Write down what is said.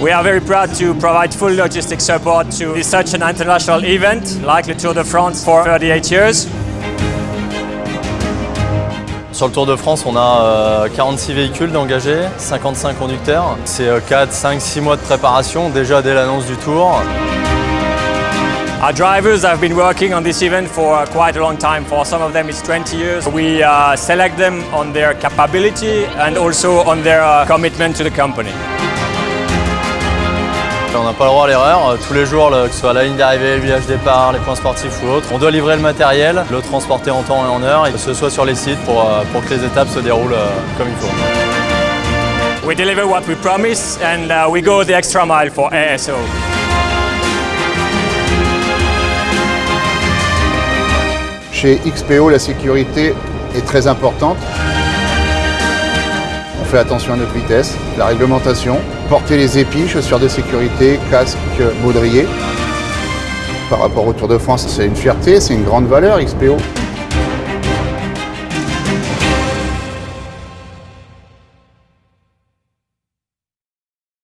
We are very proud to provide full logistic support to such an international event like the Tour de France for 38 years. Sur le Tour de France, on a 46 véhicules d'engagés, 55 conducteurs. C'est 4, 5, 6 mois de préparation déjà dès l'annonce du Tour. Our drivers have been working on this event for quite a long time. For some of them it's 20 years. We uh, select them on their capability and also on their uh, commitment to the company. On n'a pas le droit à l'erreur. Tous les jours, que ce soit la ligne d'arrivée, le village départ, les points sportifs ou autres, on doit livrer le matériel, le transporter en temps et en heure, et que ce soit sur les sites pour, pour que les étapes se déroulent comme il faut. We deliver what we promise and uh, we go the extra mile for ASO. Chez XPO, la sécurité est très importante. On fait attention à notre vitesse, la réglementation, porter les épis, chaussures de sécurité, casque, baudrier. Par rapport au Tour de France, c'est une fierté, c'est une grande valeur XPO.